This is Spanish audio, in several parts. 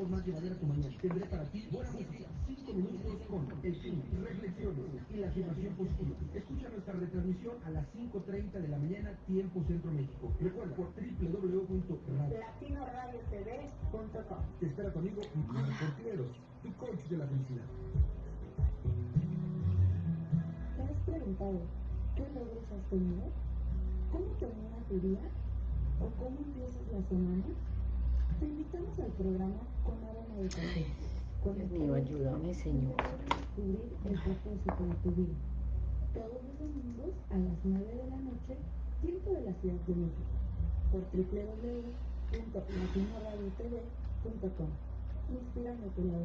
hagamos más llevadera tu mañana. Tendré para ti buena música, 5 minutos con el fin, reflexiones y la afirmación positiva. Escucha nuestra retransmisión a las 5.30 de la mañana, tiempo Centro México. Recuerda, por www.latinoRadioTV.com. Te espera tu amigo Miguel Portiveros, tu coach de la felicidad. ¿Te has preguntado qué logros has tenido? ¿Cómo termina tu día? ¿O cómo empiezas la semana? Te invitamos al programa Dios mío, ayúdame, Señor. Todos los domingos a las 9 de la noche, de la Ciudad de México. Por lado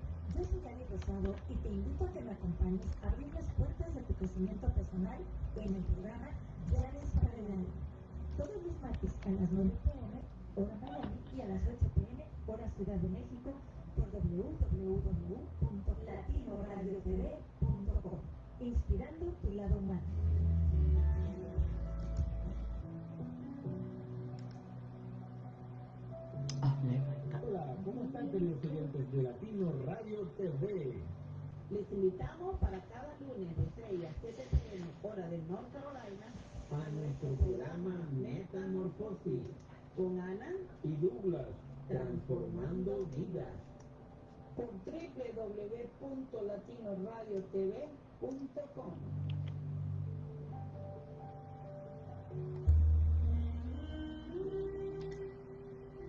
Yo soy Ali Rosado y te invito a que me acompañes a abrir las puertas de tu crecimiento personal en el programa Llaves para el. Todos los martes a las 9 pm, hora Miami, y a las 8 pm, hora Ciudad de México, por www.latinoradiotv.com. Inspirando tu lado humano. ¿Cómo están queridos oyentes de Latino Radio TV? Les invitamos para cada lunes de 6 a 7 pm, hora de North Carolina, A nuestro programa Metamorfosis con Ana y Douglas, transformando vidas. por www.latinoradiotv.com.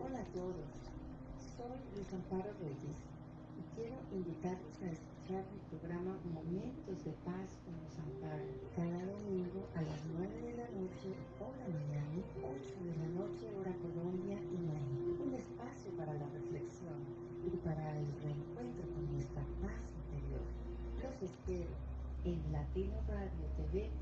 Hola a todos, soy Luis Amparo Reyes y quiero invitarlos a escuchar mi programa Momentos de Paz con Luis Amparo cada domingo a las 9 de la noche, hora Miami, 8 de la noche, hora Colombia y México. Un espacio para la reflexión y para el reencuentro con nuestra paz interior. Los espero en latinoradiotv.com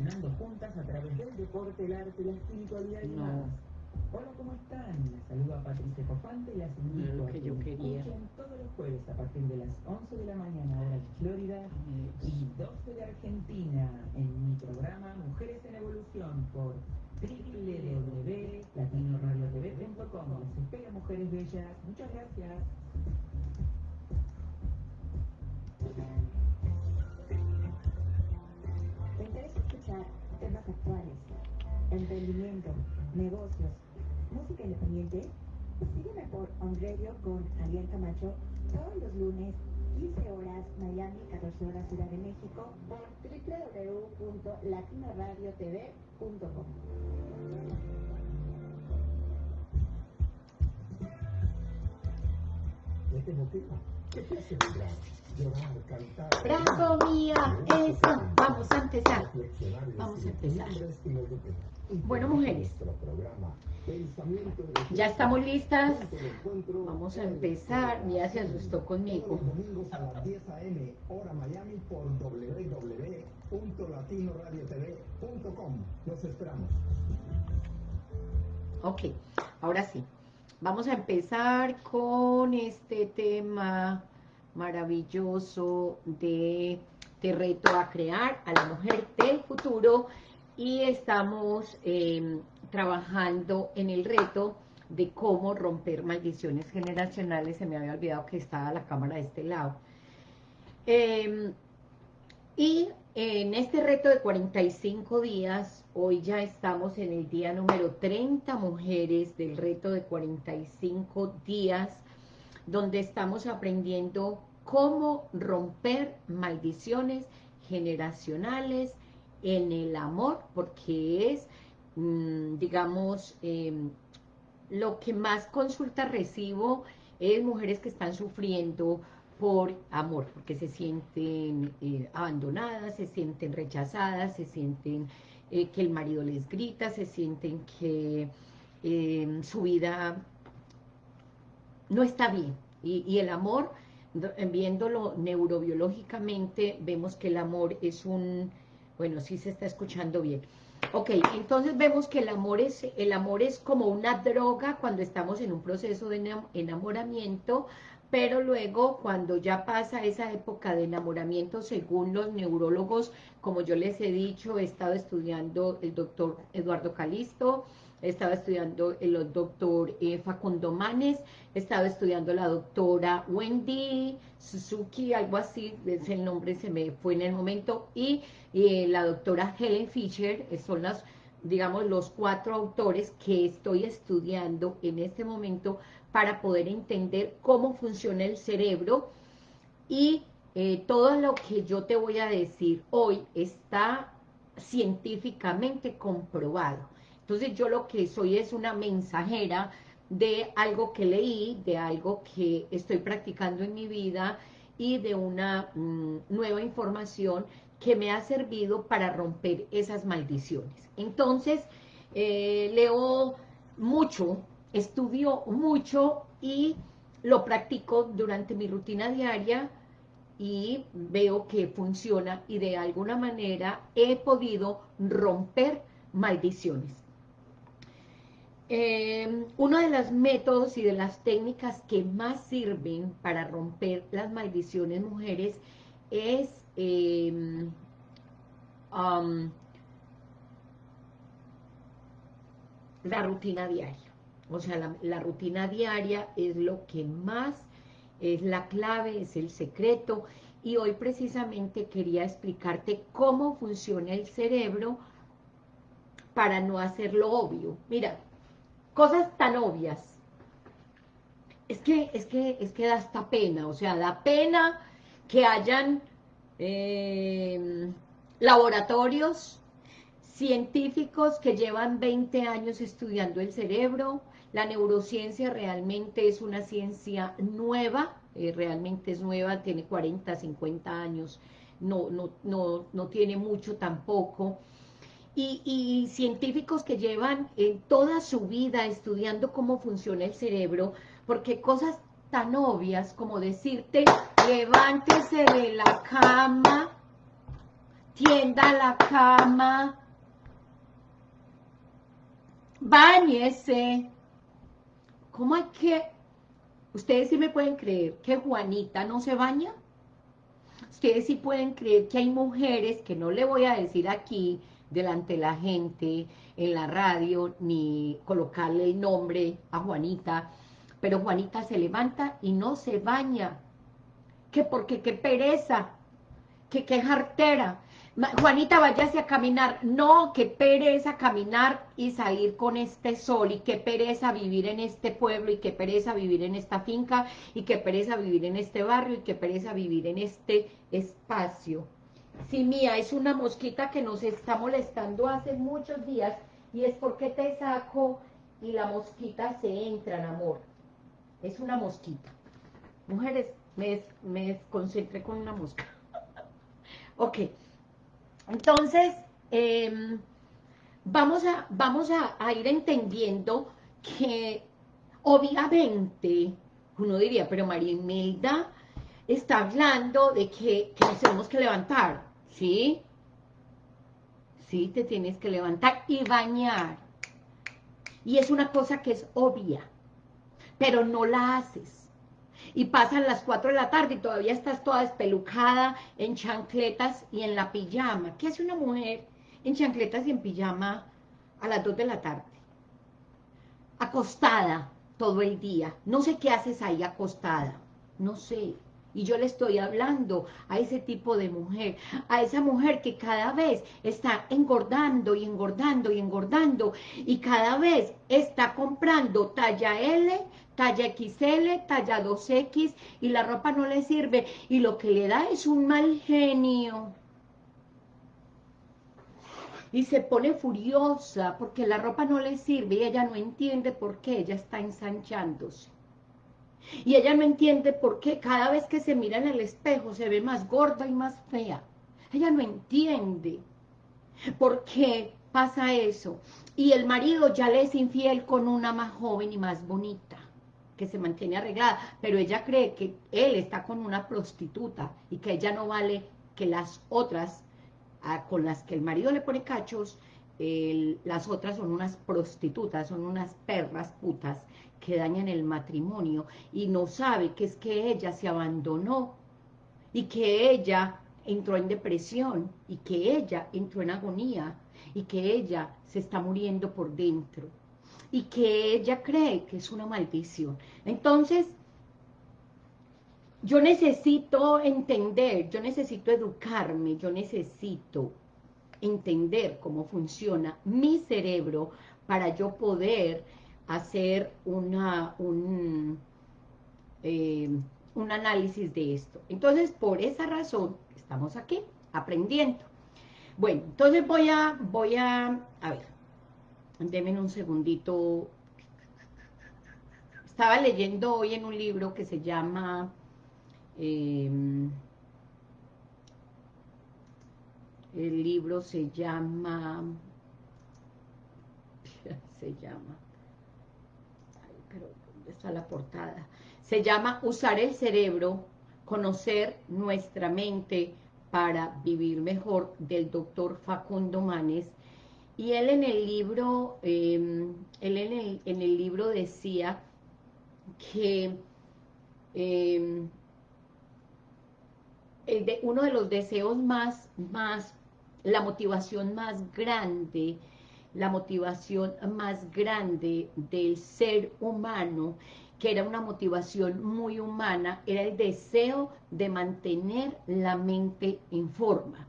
Evolucionando juntas a través del deporte, el arte, la espiritualidad y No. más. Hola, ¿cómo están? Les saluda Patricia Cofante y las invito lo a que que yo me quería. escuchen todos los jueves a partir de las 11 de la mañana, hora de Florida, y 12 de Argentina, en mi programa Mujeres en Evolución por www.latinoradiotv.com. Les espero, mujeres bellas. Muchas gracias. Actuales, emprendimiento, negocios, música independiente? Sígueme por On Radio con Ariel Camacho todos los lunes, 15 horas Miami, 14 horas Ciudad de México, por www.latinoradiotv.com. ¿Ya te? ¿Qué te hace? Llorar, cantar. ¡Bravo, mía! Eso. Vamos a empezar. Vamos a empezar. Bueno, mujeres. Ya estamos listas. Vamos a empezar. Ya se asustó conmigo. los domingos a las 10 a.m. hora Miami por www.latinoradiotv.com. Los esperamos. Ok, ahora sí. Vamos a empezar con este tema maravilloso de Te reto a crear a la mujer del futuro y estamos eh, trabajando en el reto de cómo romper maldiciones generacionales. Se me había olvidado que estaba la cámara de este lado. Eh, y en este reto de 45 días, hoy ya estamos en el día número 30 mujeres del reto de 45 días, donde estamos aprendiendo cómo romper maldiciones generacionales en el amor, porque es, mm, digamos, em, lo que más consulta recibo es mujeres que están sufriendo por amor, porque se sienten eh, abandonadas, se sienten rechazadas, se sienten eh, que el marido les grita, se sienten que em, su vida no está bien. Y, el amor, viéndolo neurobiológicamente, vemos que el amor es un... Bueno, sí se está escuchando bien. Ok, entonces vemos que el amor, es, el amor es como una droga cuando estamos en un proceso de enamoramiento, pero luego cuando ya pasa esa época de enamoramiento, según los neurólogos, como yo les he dicho, he estado estudiando el doctor Eduardo Calisto, estaba estudiando el doctor eh, Facundo Manes, estaba estudiando la doctora Wendy Suzuki, algo así, ese nombre se me fue en el momento, y eh, la doctora Helen Fisher, eh, son las, digamos, los cuatro autores que estoy estudiando en este momento para poder entender cómo funciona el cerebro y todo lo que yo te voy a decir hoy está científicamente comprobado. Entonces yo lo que soy es una mensajera de algo que leí, de algo que estoy practicando en mi vida y de una mm, nueva información que me ha servido para romper esas maldiciones. Entonces, eh, leo mucho, estudio mucho y lo practico durante mi rutina diaria y veo que funciona y de alguna manera he podido romper maldiciones. Eh, uno de los métodos y de las técnicas que más sirven para romper las maldiciones mujeres es em, la rutina diaria. O sea, la, rutina diaria es lo que más es la clave, es el secreto. Y hoy precisamente quería explicarte cómo funciona el cerebro para no hacerlo obvio. Mira, cosas tan obvias. Es que, es que, es que da hasta pena, o sea, da pena que hayan em, laboratorios científicos que llevan 20 años estudiando el cerebro, la neurociencia realmente es una ciencia nueva, eh, realmente es nueva, tiene 40, 50 años, no, no, no, no tiene mucho tampoco, y, científicos que llevan toda su vida estudiando cómo funciona el cerebro, porque cosas tan obvias como decirte, levántese de la cama, tienda la cama, bañese. ¿Cómo hay que...? Ustedes sí me pueden creer que Juanita no se baña. Ustedes sí pueden creer que hay mujeres, que no le voy a decir aquí, delante de la gente, en la radio, ni colocarle el nombre a Juanita, pero Juanita se levanta y no se baña, que porque qué pereza, que qué jartera, Juanita, váyase a caminar. No, qué pereza caminar y salir con este sol, y qué pereza vivir en este pueblo, y qué pereza vivir en esta finca, y qué pereza vivir en este barrio, y qué pereza vivir en este espacio. Sí, mía, es una mosquita que nos está molestando hace muchos días y es porque te saco y la mosquita se entra en amor. Es una mosquita. Mujeres, me, me concentré con una mosca. ok. Entonces, em, vamos, a, vamos a, ir entendiendo que obviamente, uno diría, pero María Imelda está hablando de que, nos tenemos que levantar. ¿sí? Sí, te tienes que levantar y bañar. Y es una cosa que es obvia, pero no la haces. Y pasan las 4 de la tarde y todavía estás toda despelucada en chancletas y en la pijama. ¿Qué hace una mujer en chancletas y en pijama a las 2 de la tarde? Acostada todo el día. No sé qué haces ahí acostada. No sé. Y yo le estoy hablando a ese tipo de mujer, a esa mujer que cada vez está engordando y engordando y engordando y cada vez está comprando talla L, talla XL, talla 2X y la ropa no le sirve y lo que le da es un mal genio. y se pone furiosa porque la ropa no le sirve y ella no entiende por qué ella está ensanchándose. Y ella no entiende por qué cada vez que se mira en el espejo se ve más gorda y más fea. Ella no entiende por qué pasa eso. Y el marido ya le es infiel con una más joven y más bonita, que se mantiene arreglada, pero ella cree que él está con una prostituta y que ella no vale que las otras con las que el marido le pone cachos, las otras son unas prostitutas, son unas perras putas que dañan el matrimonio y no sabe que es que ella se abandonó y que ella entró en depresión y que ella entró en agonía y que ella se está muriendo por dentro y que ella cree que es una maldición. Entonces, yo necesito entender, yo necesito educarme, yo necesito entender cómo funciona mi cerebro para yo poder hacer una, un, eh, un análisis de esto. Entonces, por esa razón, estamos aquí, aprendiendo. Bueno, entonces voy a, voy a, a ver, denme un segundito. Estaba leyendo hoy en un libro que se llama Em, el libro se llama, se llama, pero ¿dónde está la portada? Se llama Usar el cerebro, conocer nuestra mente para vivir mejor, del doctor Facundo Manes. Y él en el libro, em, él en el, en el, libro decía que em, de, uno de los deseos más, más, la motivación más grande, la motivación más grande del ser humano, que era una motivación muy humana, era el deseo de mantener la mente en forma.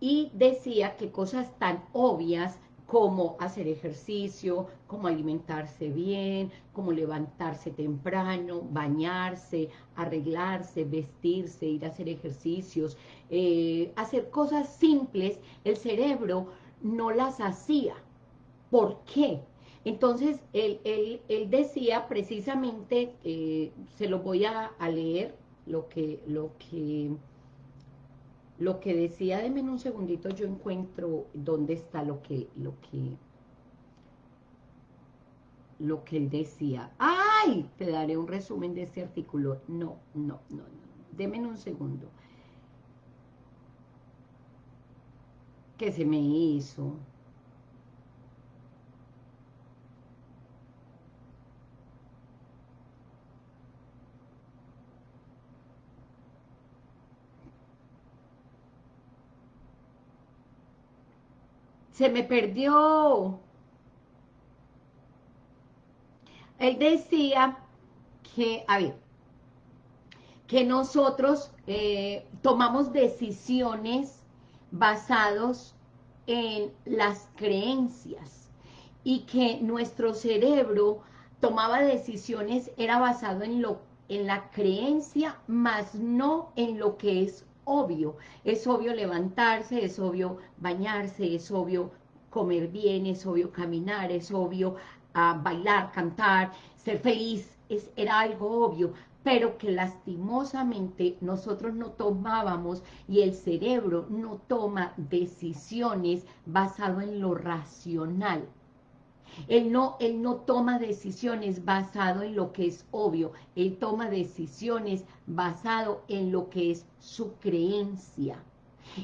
Y decía que cosas tan obvias como hacer ejercicio, como alimentarse bien, como levantarse temprano, bañarse, arreglarse, vestirse, ir a hacer ejercicios, eh, hacer cosas simples, el cerebro no las hacía. ¿Por qué? Entonces, él, decía precisamente, eh, se lo voy a, a leer, lo que, lo que lo que decía, denme un segundito, yo encuentro dónde está lo que, lo que, lo que él decía. ¡Ay! Te daré un resumen de este artículo. No, no, no, no. Deme un segundo. ¿Qué se me hizo? Se me perdió. Él decía que, a ver, que nosotros eh, tomamos decisiones basados en las creencias y que nuestro cerebro tomaba decisiones, era basado en, lo, en la creencia, más no en lo que es obvio. Es obvio levantarse, es obvio bañarse, es obvio comer bien, es obvio caminar, es obvio ah, bailar, cantar, ser feliz, es, era algo obvio, pero que lastimosamente nosotros no tomábamos y el cerebro no toma decisiones basado en lo racional. Él no, él no toma decisiones basado en lo que es obvio, él toma decisiones basado en lo que es su creencia.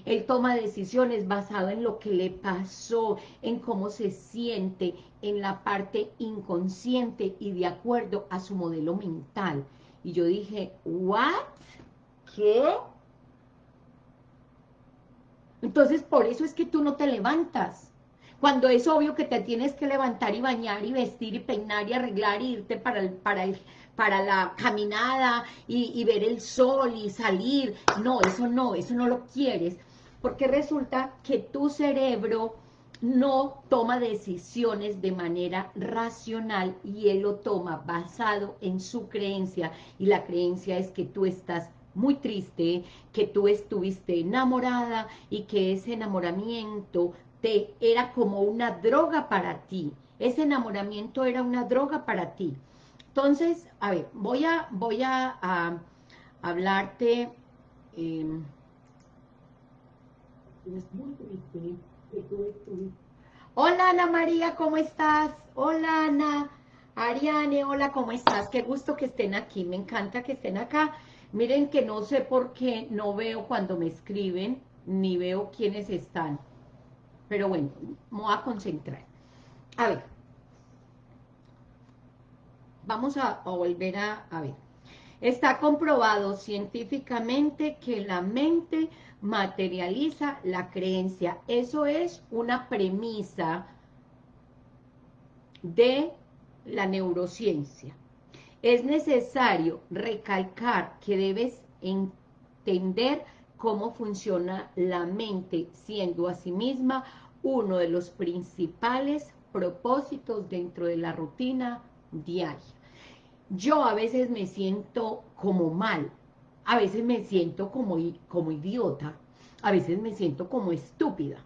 Él toma decisiones basado en lo que le pasó, en cómo se siente, en la parte inconsciente y de acuerdo a su modelo mental. Y yo dije, ¿what? ¿Qué? Entonces, por eso es que tú no te levantas cuando es obvio que te tienes que levantar y bañar y vestir y peinar y arreglar y irte para, el, para, el, para la caminada y ver el sol y salir. No, eso no, eso no lo quieres, porque resulta que tu cerebro no toma decisiones de manera racional y él lo toma basado en su creencia y la creencia es que tú estás muy triste, que tú estuviste enamorada y que ese enamoramiento era como una droga para ti. Ese enamoramiento era una droga para ti. Entonces, a ver, voy a, voy a, hablarte... Estuviste Hola Ana María, ¿cómo estás? Hola Ana, Ariane, hola, ¿cómo estás? Qué gusto que estén aquí, me encanta que estén acá. Miren que no sé por qué no veo cuando me escriben, ni veo quiénes están. Pero bueno, me voy a concentrar. A ver, vamos a, volver a, a ver. Está comprobado científicamente que la mente materializa la creencia. Eso es una premisa de la neurociencia. Es necesario recalcar que debes entender cómo funciona la mente, siendo asimisma uno de los principales propósitos dentro de la rutina diaria. Yo a veces me siento como mal, a veces me siento como, como idiota, a veces me siento como estúpida.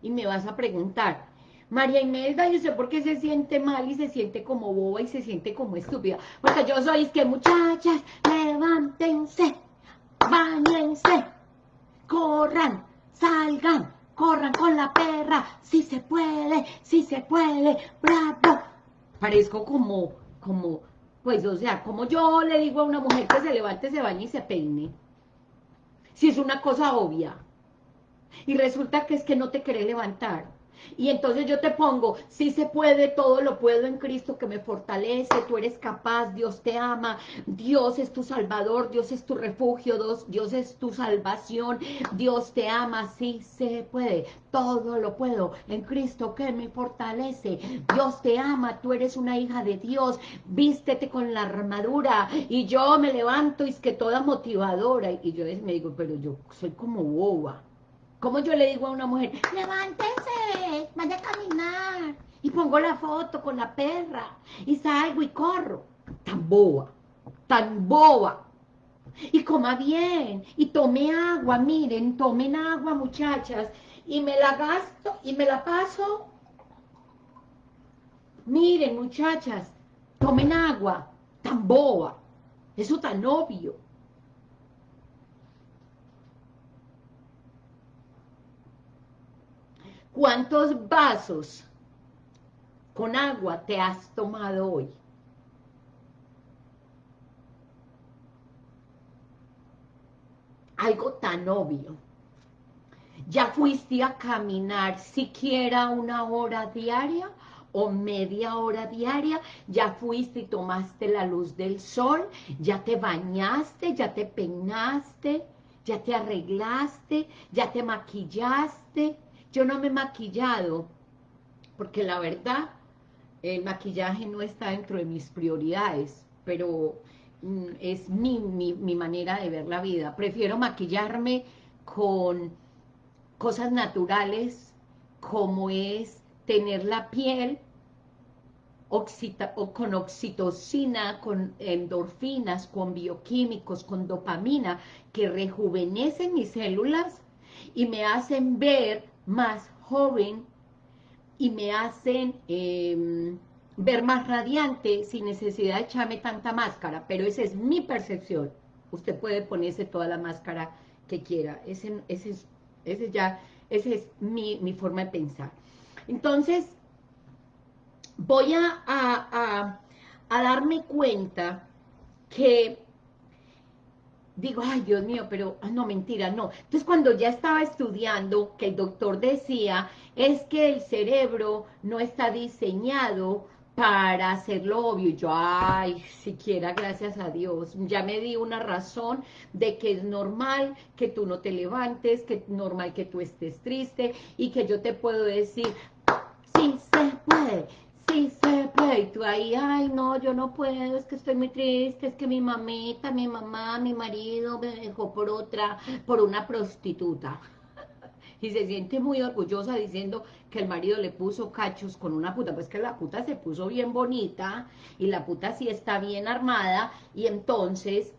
Y me vas a preguntar, María Imelda, yo sé por qué se siente mal y se siente como boba y se siente como estúpida. Porque yo soy, es que muchachas, levántense, bañense, corran, salgan, corran con la perra, si se puede, si se puede, bravo. Parezco como, como, pues, o sea, como yo le digo a una mujer que se levante, se bañe y se peine. Si es una cosa obvia. Y resulta que es que no te querés levantar. Y entonces yo te pongo, si se puede, todo lo puedo en Cristo que me fortalece, tú eres capaz, Dios te ama, Dios es tu salvador, Dios es tu refugio, Dios, Dios es tu salvación, Dios te ama, sí se puede, todo lo puedo en Cristo que me fortalece, Dios te ama, tú eres una hija de Dios, vístete con la armadura, y yo me levanto y es que toda motivadora, y yo me digo, pero yo soy como boba, como yo le digo a una mujer, levántese, vaya a caminar. Y pongo la foto con la perra. Y salgo y corro. Tan boba, tan boba. Y coma bien. Y tome agua, miren, tomen agua, muchachas. Y me la gasto y me la paso. Miren, muchachas, tomen agua. Tan boba. Eso tan obvio. ¿Cuántos vasos con agua te has tomado hoy? Algo tan obvio. ¿Ya fuiste a caminar siquiera una hora diaria o media hora diaria? ¿Ya fuiste y tomaste la luz del sol? ¿Ya te bañaste? ¿Ya te peinaste? ¿Ya te arreglaste? ¿Ya te maquillaste? Yo no me he maquillado, porque la verdad, el maquillaje no está dentro de mis prioridades, pero mm, es mi, mi, mi manera de ver la vida. Prefiero maquillarme con cosas naturales, como es tener la piel oxita, o con oxitocina, con endorfinas, con bioquímicos, con dopamina, que rejuvenecen mis células y me hacen ver más joven y me hacen eh, ver más radiante sin necesidad de echarme tanta máscara, pero esa es mi percepción. Usted puede ponerse toda la máscara que quiera, ese, es, ese ya, esa es mi, mi, forma de pensar. Entonces, voy a, a, a darme cuenta que digo, ay Dios mío, pero ah, no, mentira, no. Entonces cuando ya estaba estudiando, que el doctor decía, es que el cerebro no está diseñado para hacerlo obvio, yo, ay, siquiera gracias a Dios, ya me di una razón de que es normal que tú no te levantes, que es normal que tú estés triste, y que yo te puedo decir, sí se puede, y tú ahí, ay, no, yo no puedo, es que estoy muy triste, es que mi mamita, mi mamá, mi marido me dejó por otra, por una prostituta. Y se siente muy orgullosa diciendo que el marido le puso cachos con una puta, pues que la puta se puso bien bonita, y la puta sí está bien armada, y entonces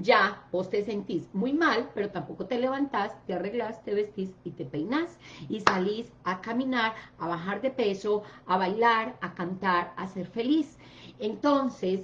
ya vos te sentís muy mal, pero tampoco te levantás, te arreglás, te vestís y te peinás y salís a caminar, a bajar de peso, a bailar, a cantar, a ser feliz. Entonces,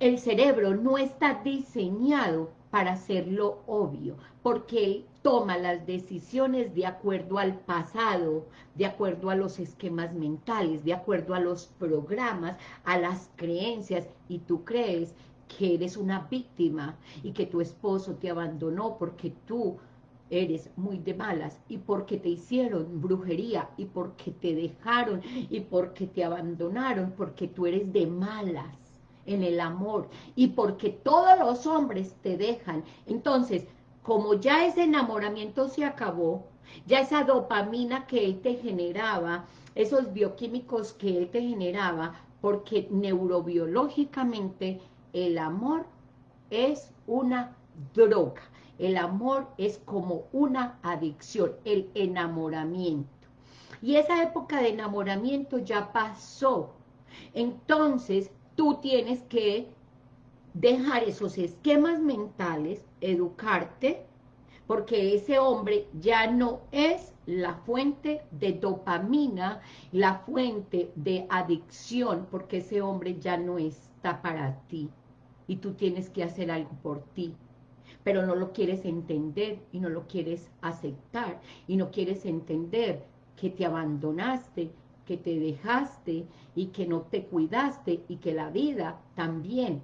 el cerebro no está diseñado para hacerlo obvio, porque él toma las decisiones de acuerdo al pasado, de acuerdo a los esquemas mentales, de acuerdo a los programas, a las creencias, y tú crees que eres una víctima y que tu esposo te abandonó porque tú eres muy de malas y porque te hicieron brujería y porque te dejaron y porque te abandonaron, porque tú eres de malas en el amor y porque todos los hombres te dejan. Entonces, como ya ese enamoramiento se acabó, ya esa dopamina que él te generaba, esos bioquímicos que él te generaba, porque neurobiológicamente el amor es una droga, el amor es como una adicción, el enamoramiento. Y esa época de enamoramiento ya pasó. Entonces, tú tienes que dejar esos esquemas mentales, educarte, porque ese hombre ya no es la fuente de dopamina, la fuente de adicción, porque ese hombre ya no está para ti y tú tienes que hacer algo por ti, pero no lo quieres entender y no lo quieres aceptar y no quieres entender que te abandonaste, que te dejaste y que no te cuidaste y que la vida también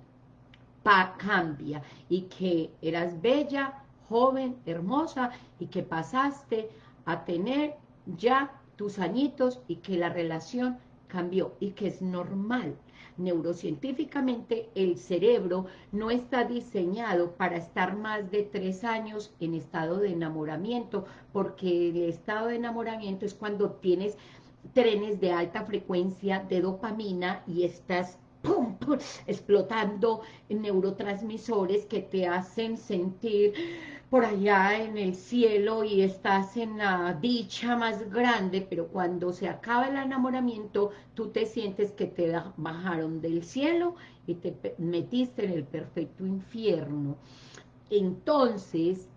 cambia y que eras bella, joven, hermosa y que pasaste a tener ya tus añitos y que la relación cambió y que es normal neurocientíficamente el cerebro no está diseñado para estar más de tres años en estado de enamoramiento, porque el estado de enamoramiento es cuando tienes trenes de alta frecuencia de dopamina y estás explotando neurotransmisores que te hacen sentir por allá en el cielo y estás en la dicha más grande, pero cuando se acaba el enamoramiento, tú te sientes que te bajaron del cielo y te metiste en el perfecto infierno. Entonces,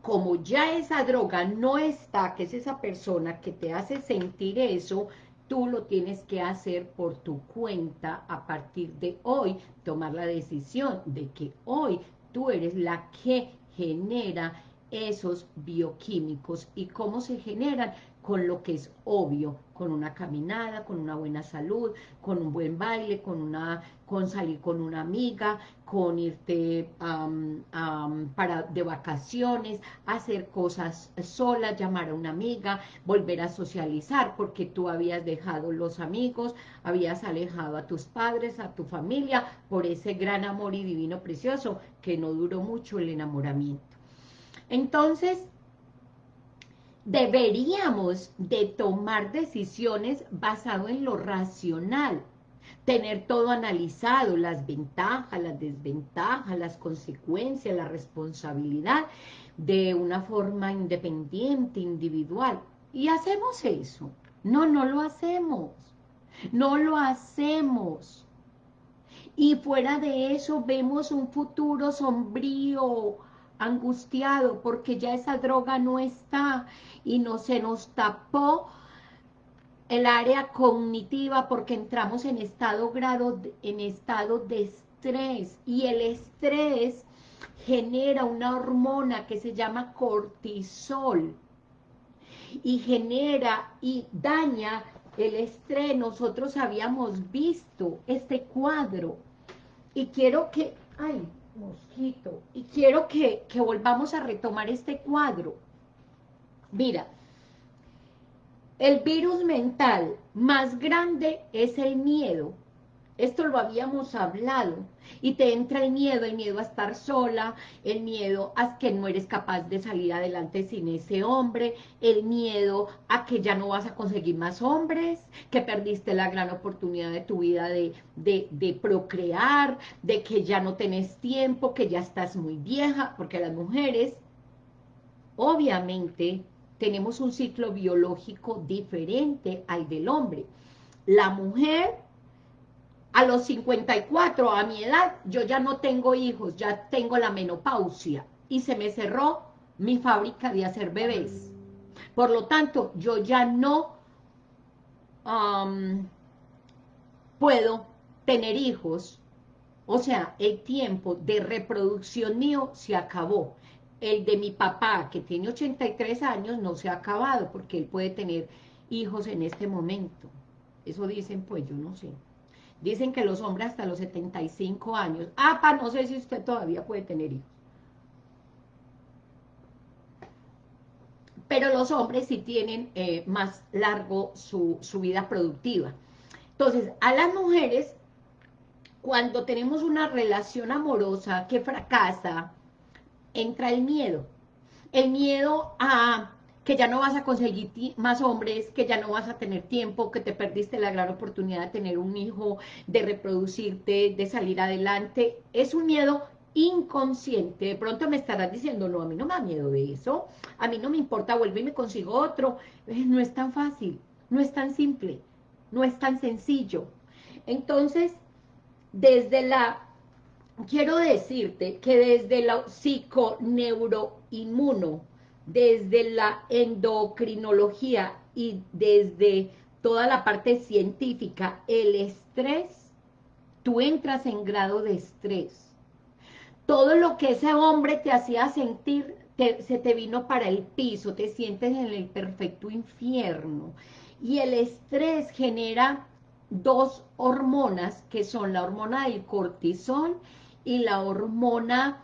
como ya esa droga no está, que es esa persona que te hace sentir eso, tú lo tienes que hacer por tu cuenta a partir de hoy, tomar la decisión de que hoy tú eres la que genera esos bioquímicos. Y cómo se generan con lo que es obvio, con una caminada, con una buena salud, con un buen baile, con una con salir con una amiga, con irte para de vacaciones, hacer cosas solas, llamar a una amiga, volver a socializar, porque tú habías dejado los amigos, habías alejado a tus padres, a tu familia, por ese gran amor y divino precioso, que no duró mucho el enamoramiento. Entonces, deberíamos de tomar decisiones basado en lo racional, tener todo analizado, las ventajas, las desventajas, las consecuencias, la responsabilidad, de una forma independiente, individual. Y hacemos eso. No, no lo hacemos. No lo hacemos. Y fuera de eso vemos un futuro sombrío, angustiado, porque ya esa droga no está y no se nos tapó el área cognitiva porque entramos en estado, grado, en estado de estrés y el estrés genera una hormona que se llama cortisol y genera y daña el estrés. Nosotros habíamos visto este cuadro y quiero que, ay, mosquito, y quiero que, que volvamos a retomar este cuadro. Mira, el virus mental más grande es el miedo. Esto lo habíamos hablado. Y te entra el miedo, el miedo a estar sola, el miedo a que no eres capaz de salir adelante sin ese hombre, el miedo a que ya no vas a conseguir más hombres, que perdiste la gran oportunidad de tu vida de, de, de procrear, de que ya no tenés tiempo, que ya estás muy vieja, porque las mujeres, obviamente, tenemos un ciclo biológico diferente al del hombre. La mujer a los 54, a mi edad, yo ya no tengo hijos, ya tengo la menopausia y se me cerró mi fábrica de hacer bebés. Por lo tanto, yo ya no puedo tener hijos, o sea, el tiempo de reproducción mío se acabó. El de mi papá, que tiene 83 años, no se ha acabado, porque él puede tener hijos en este momento. Eso dicen, pues, yo no sé. Dicen que los hombres hasta los 75 años. Ah, pa, no sé si usted todavía puede tener hijos. Pero los hombres sí tienen eh, más largo su, su vida productiva. Entonces, a las mujeres, cuando tenemos una relación amorosa que fracasa, entra el miedo. El miedo a que ya no vas a conseguir más hombres, que ya no vas a tener tiempo, que te perdiste la gran oportunidad de tener un hijo, de reproducirte, de salir adelante. Es un miedo inconsciente. De pronto me estarás diciendo, no, a mí no me da miedo de eso, a mí no me importa, vuelve y me consigo otro. Eh, no es tan fácil, no es tan simple, no es tan sencillo. Entonces, desde la, quiero decirte que desde la psiconeuroinmuno, desde la endocrinología y desde toda la parte científica, el estrés, tú entras en grado de estrés. Todo lo que ese hombre te hacía sentir, se te vino para el piso, te sientes en el perfecto infierno. Y el estrés genera dos hormonas, que son la hormona del cortisol y la hormona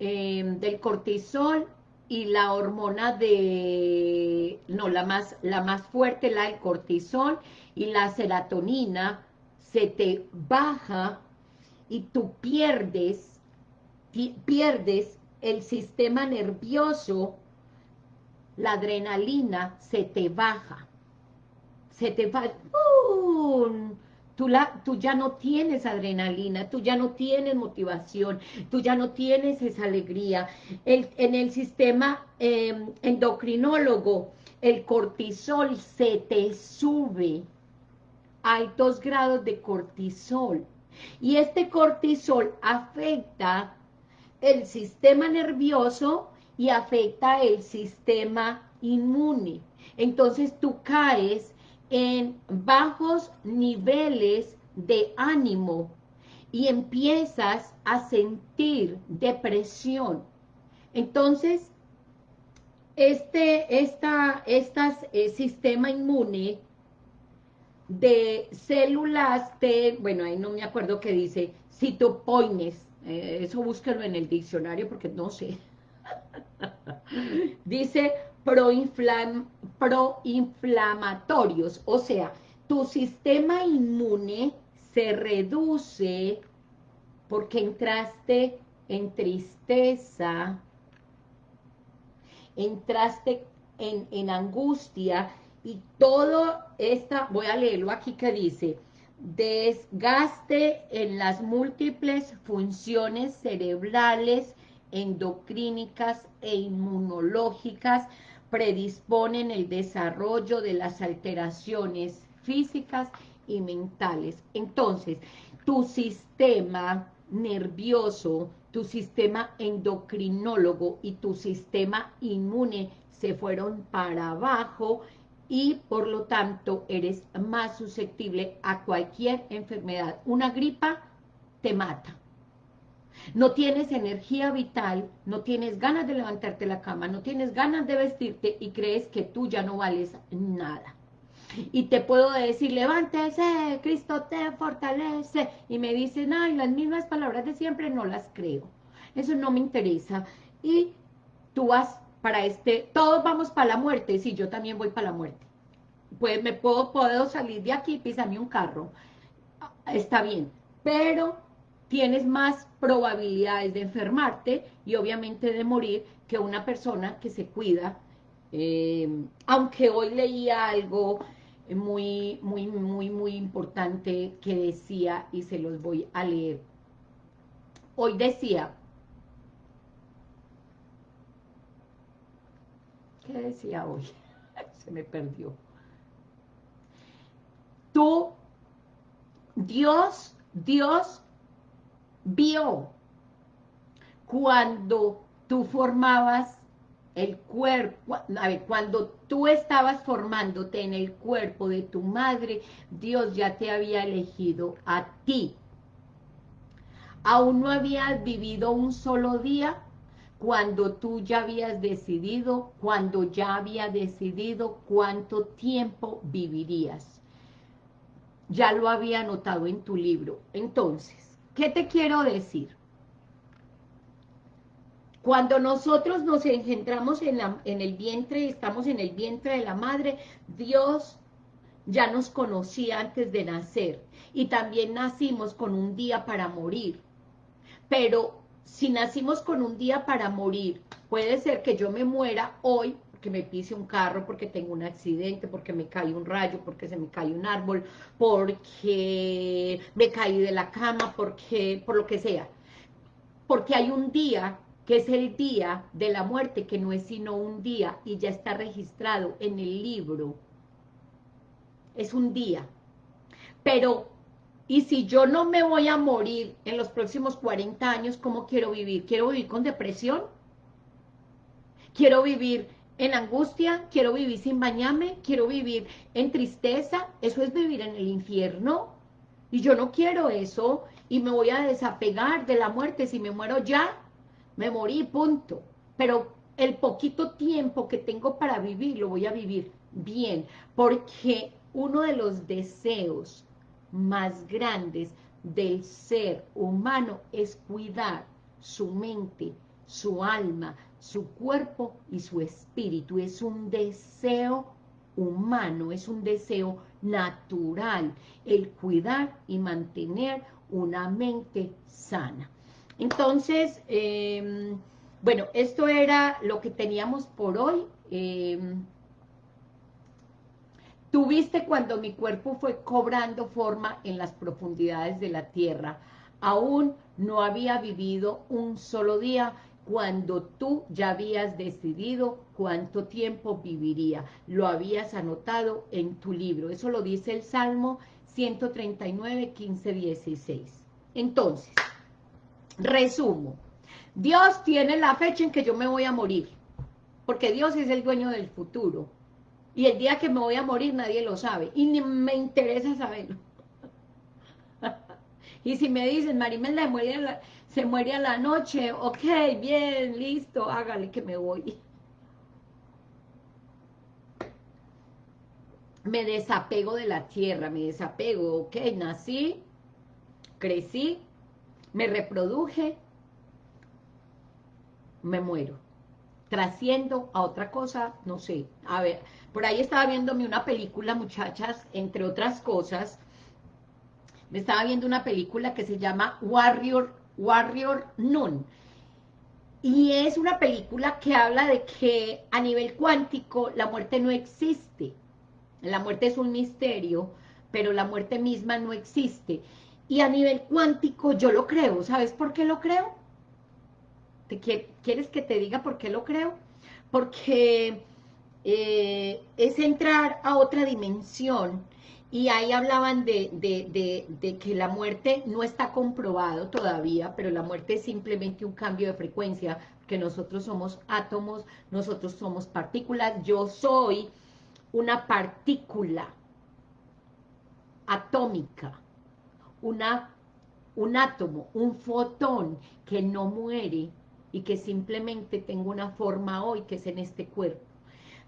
eh, del cortisol y la hormona de, no, la más, la más fuerte, la del cortisol y la serotonina, se te baja y tú pierdes, pierdes el sistema nervioso, la adrenalina se te baja, se te va, Tú, la, tú ya no tienes adrenalina, tú ya no tienes motivación, tú ya no tienes esa alegría. en el sistema em, endocrinólogo, el cortisol se te sube. Hay dos grados de cortisol. Y este cortisol afecta el sistema nervioso y afecta el sistema inmune. Entonces tú caes en bajos niveles de ánimo y empiezas a sentir depresión. Entonces, este esta, estas, eh, sistema inmune de células T, bueno, ahí no me acuerdo qué dice, citopoines, eh, eso búsquelo en el diccionario porque no sé. dice proinflamatorios, o sea, tu sistema inmune se reduce porque entraste en tristeza, entraste en, en angustia y todo esta, voy a leerlo aquí que dice, desgaste en las múltiples funciones cerebrales, endocrínicas e inmunológicas predisponen el desarrollo de las alteraciones físicas y mentales. Entonces, tu sistema nervioso, tu sistema endocrinólogo y tu sistema inmune se fueron para abajo y por lo tanto eres más susceptible a cualquier enfermedad. Una gripa te mata, no tienes energía vital, no tienes ganas de levantarte la cama, no tienes ganas de vestirte y crees que tú ya no vales nada. Y te puedo decir, levántese, Cristo te fortalece. Y me dicen, ay, las mismas palabras de siempre no las creo. Eso no me interesa. Y tú vas para este, todos vamos para la muerte. Sí, yo también voy para la muerte. Pues me puedo, puedo salir de aquí, pisarme un carro. Está bien. Pero tienes más probabilidades de enfermarte y obviamente de morir que una persona que se cuida. Eh, aunque hoy leía algo muy, muy, muy, muy importante que decía, y se los voy a leer. Hoy decía, ¿qué decía hoy? se me perdió. Tú Dios, Dios vio cuando tú formabas el cuerpo, a ver, cuando tú estabas formándote en el cuerpo de tu madre, Dios ya te había elegido a ti. Aún no habías vivido un solo día cuando tú ya habías decidido, cuando ya había decidido cuánto tiempo vivirías. Ya lo había anotado en tu libro. Entonces, ¿qué te quiero decir? Cuando nosotros nos engendramos en, en el vientre, estamos en el vientre de la madre, Dios ya nos conocía antes de nacer y también nacimos con un día para morir. Pero si nacimos con un día para morir, puede ser que yo me muera hoy porque me pise un carro, porque tengo un accidente, porque me cae un rayo, porque se me cae un árbol, porque me caí de la cama, porque por lo que sea. Porque hay un día que es el día de la muerte, que no es sino un día, y ya está registrado en el libro. Es un día. Pero, ¿y si yo no me voy a morir en los próximos 40 años, cómo quiero vivir? ¿Quiero vivir con depresión? ¿Quiero vivir en angustia? ¿Quiero vivir sin bañarme? ¿Quiero vivir en tristeza? Eso es vivir en el infierno. Y yo no quiero eso, y me voy a desapegar de la muerte. Si me muero ya, me morí, punto. Pero el poquito tiempo que tengo para vivir, lo voy a vivir bien, porque uno de los deseos más grandes del ser humano es cuidar su mente, su alma, su cuerpo y su espíritu. Es un deseo humano, es un deseo natural, el cuidar y mantener una mente sana. Entonces, em, bueno, esto era lo que teníamos por hoy. Eh, Tuviste cuando mi cuerpo fue cobrando forma en las profundidades de la tierra. Aún no había vivido un solo día cuando tú ya habías decidido cuánto tiempo viviría. Lo habías anotado en tu libro. Eso lo dice el Salmo 139, 15, 16. Entonces, Resumo, Dios tiene la fecha en que yo me voy a morir, porque Dios es el dueño del futuro. Y el día que me voy a morir nadie lo sabe, y ni me interesa saberlo. y si me dicen, Marimelda se muere, se muere a la noche, ok, bien, listo, hágale que me voy. Me desapego de la tierra, me desapego, ok, nací, crecí, me reproduje, me muero. Trasciendo a otra cosa, no sé. A ver, por ahí estaba viéndome una película, muchachas, entre otras cosas. Me estaba viendo una película que se llama Warrior, Warrior Noon. Y es una película que habla de que a nivel cuántico la muerte no existe. La muerte es un misterio, pero la muerte misma no existe. Y a nivel cuántico yo lo creo. ¿Sabes por qué lo creo? ¿Te ¿Quieres que te diga por qué lo creo? Porque eh, es entrar a otra dimensión y ahí hablaban de, de, que la muerte no está comprobado todavía, pero la muerte es simplemente un cambio de frecuencia, que nosotros somos átomos, nosotros somos partículas, yo soy una partícula atómica, un átomo, un fotón que no muere y que simplemente tengo una forma hoy que es en este cuerpo.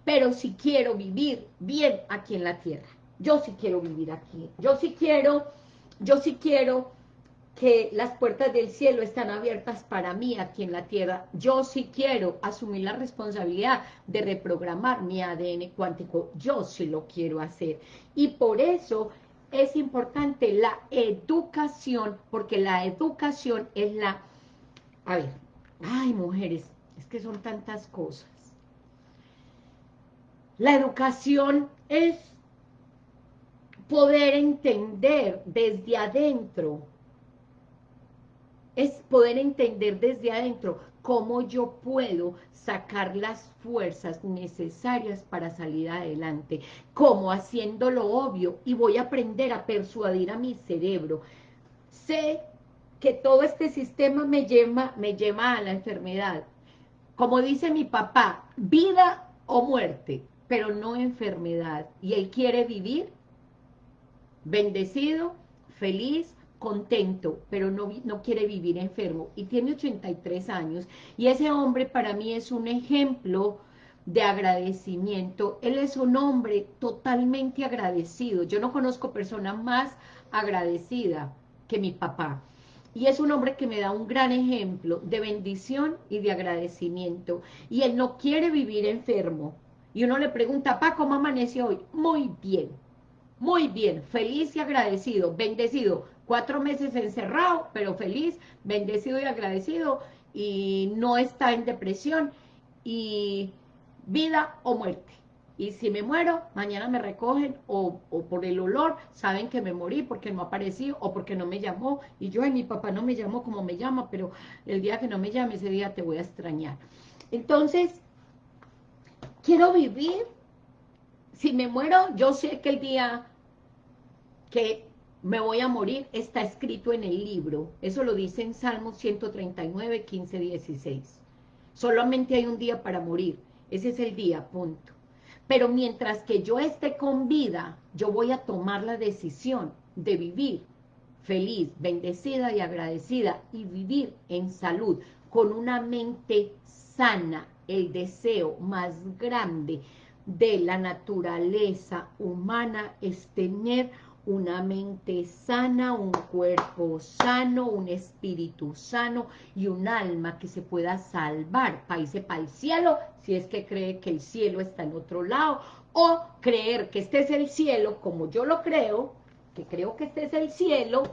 Pero si quiero vivir bien aquí en la tierra, yo sí quiero vivir aquí, yo sí quiero, yo sí quiero que las puertas del cielo están abiertas para mí aquí en la tierra. Yo sí quiero asumir la responsabilidad de reprogramar mi ADN cuántico. Yo sí lo quiero hacer. Y por eso es importante la educación, porque la educación es la... A ver, ay mujeres, es que son tantas cosas. La educación es poder entender desde adentro, es poder entender desde adentro cómo yo puedo sacar las fuerzas necesarias para salir adelante, como haciendo lo obvio, y voy a aprender a persuadir a mi cerebro. Sé que todo este sistema me lleva, me lleva a la enfermedad. Como dice mi papá, vida o muerte, pero no enfermedad. Y él quiere vivir bendecido, feliz, contento, pero no, no quiere vivir enfermo. Y tiene 83 años. Y ese hombre para mí es un ejemplo de agradecimiento. Él es un hombre totalmente agradecido. Yo no conozco persona más agradecida que mi papá. Y es un hombre que me da un gran ejemplo de bendición y de agradecimiento. Y él no quiere vivir enfermo. Y uno le pregunta, papá, ¿cómo amaneció hoy? Muy bien, muy bien, feliz y agradecido, bendecido. Cuatro meses encerrado, pero feliz, bendecido y agradecido. Y no está en depresión. Y vida o muerte y si me muero, mañana me recogen, o, por el olor, saben que me morí porque no aparecí, o porque no me llamó, y yo, ay, mi papá no me llamó como me llama, pero el día que no me llame, ese día te voy a extrañar. Entonces, quiero vivir, si me muero, yo sé que el día que me voy a morir está escrito en el libro, eso lo dice en Salmos 139, 15, 16. Solamente hay un día para morir, ese es el día, punto. Pero mientras que yo esté con vida, yo voy a tomar la decisión de vivir feliz, bendecida y agradecida y vivir en salud, con una mente sana, el deseo más grande de la naturaleza humana es tener una mente sana, un cuerpo sano, un espíritu sano y un alma que se pueda salvar. Para irse para el cielo, si es que cree que el cielo está en otro lado, o creer que este es el cielo, como yo lo creo, que creo que este es el cielo,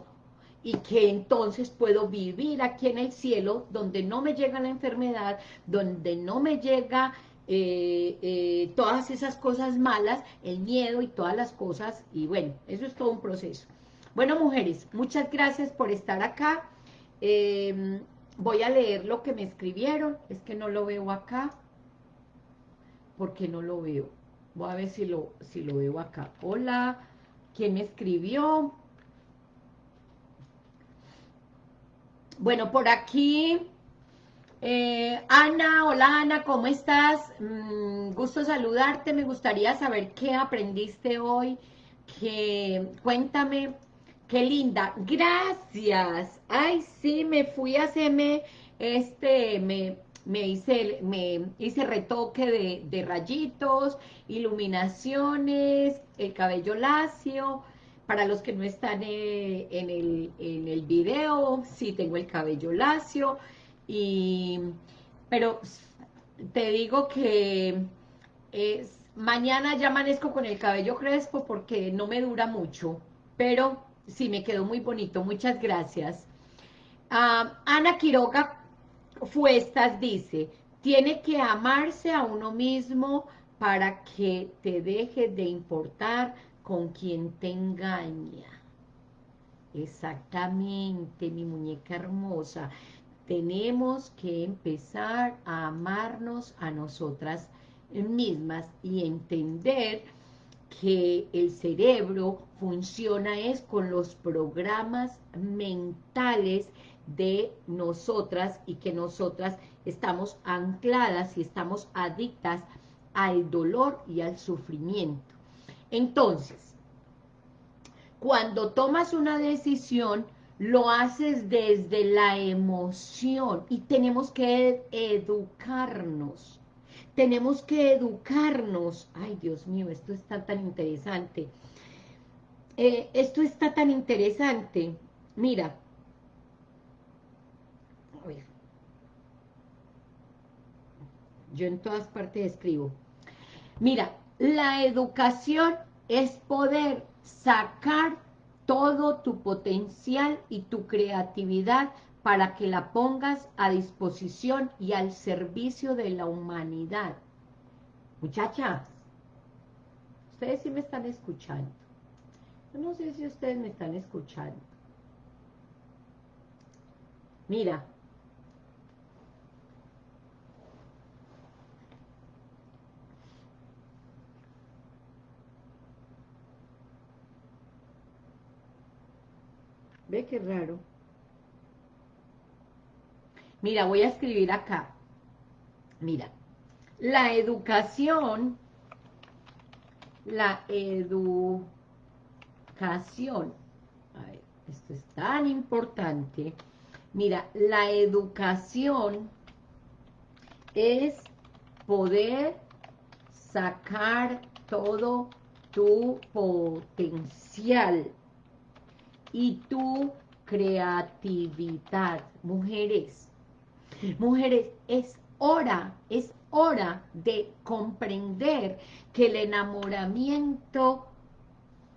y que entonces puedo vivir aquí en el cielo, donde no me llega la enfermedad, donde no me llega eh, eh, todas esas cosas malas, el miedo y todas las cosas, y bueno, eso es todo un proceso. Bueno, mujeres, muchas gracias por estar acá. Em, voy a leer lo que me escribieron, es que no lo veo acá, porque no lo veo. Voy a ver si lo, si lo veo acá. Hola, ¿quién me escribió? Bueno, por aquí eh, Ana, hola Ana, ¿cómo estás? Mm, gusto saludarte, me gustaría saber qué aprendiste hoy, que cuéntame, qué linda, gracias, ay sí, me fui a hacerme, este, me, me hice, me hice retoque de, de rayitos, iluminaciones, el cabello lacio, para los que no están eh, en, el, en el video, sí tengo el cabello lacio, y, pero te digo que es, mañana ya amanezco con el cabello crespo porque no me dura mucho, pero sí me quedó muy bonito, muchas gracias. Ana Quiroga Fuestas dice, tiene que amarse a uno mismo para que te deje de importar con quien te engaña. Exactamente, mi muñeca hermosa tenemos que empezar a amarnos a nosotras mismas y entender que el cerebro funciona es con los programas mentales de nosotras y que nosotras estamos ancladas y estamos adictas al dolor y al sufrimiento. Entonces, cuando tomas una decisión, lo haces desde la emoción y tenemos que educarnos. Tenemos que educarnos. Ay, Dios mío, esto está tan interesante. Eh, esto está tan interesante. Mira. Yo en todas partes escribo. Mira, la educación es poder sacar todo tu potencial y tu creatividad para que la pongas a disposición y al servicio de la humanidad. Muchachas, ustedes sí me están escuchando. Yo no sé si ustedes me están escuchando. Mira, Qué raro. Mira, voy a escribir acá. Mira, la educación, la educación, a esto es tan importante. Mira, la educación es poder sacar todo tu potencial y tu creatividad. Mujeres, mujeres, es hora, es hora de comprender que el enamoramiento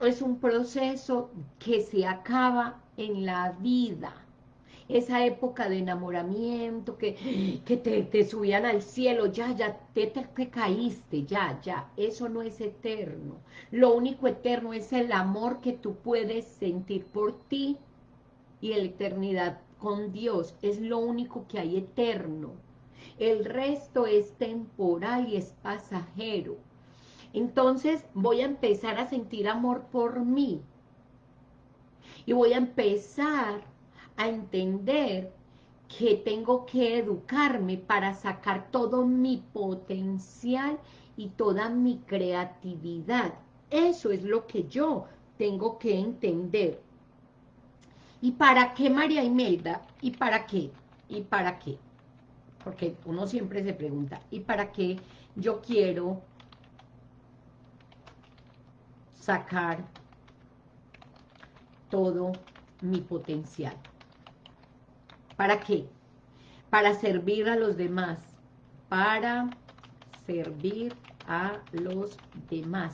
es un proceso que se acaba en la vida esa época de enamoramiento, que, que te, te, subían al cielo, ya, ya, te, te, caíste, ya, ya, eso no es eterno. Lo único eterno es el amor que tú puedes sentir por ti y la eternidad con Dios, es lo único que hay eterno. El resto es temporal y es pasajero. Entonces voy a empezar a sentir amor por mí. Y voy a empezar a entender que tengo que educarme para sacar todo mi potencial y toda mi creatividad. Eso es lo que yo tengo que entender. ¿Y para qué, María Imelda? ¿Y para qué? ¿Y para qué? Porque uno siempre se pregunta, ¿y para qué yo quiero sacar todo mi potencial? ¿Para qué? Para servir a los demás. Para servir a los demás.